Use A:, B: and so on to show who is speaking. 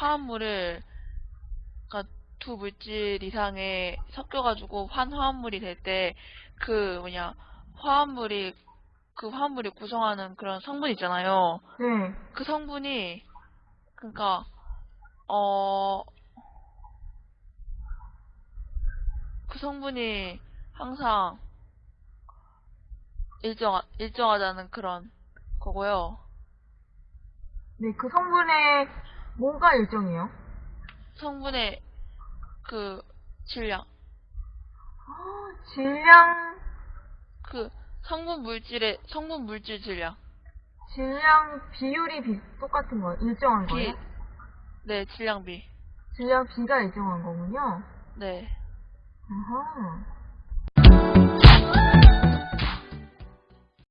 A: 화합물을 그러니까 두 물질 이상에 섞여가지고 한 화합물이 될 때 그 뭐냐 화합물이 그 화합물이 구성하는 그런 성분 있잖아요.
B: 네.
A: 그 성분이 그러니까 어 그 성분이 항상 일정 일정하다는 그런 거고요.
B: 네, 그 성분의 뭐가 일정해요?
A: 성분의 그 질량
B: 아, 질량,
A: 그 성분 물질의 성분 물질 질량
B: 질량 비율이 비, 똑같은 거예요? 일정한
A: 비
B: 거예요?
A: 네 질량 비
B: 질량 비가 일정한 거군요.
A: 네
B: 아하.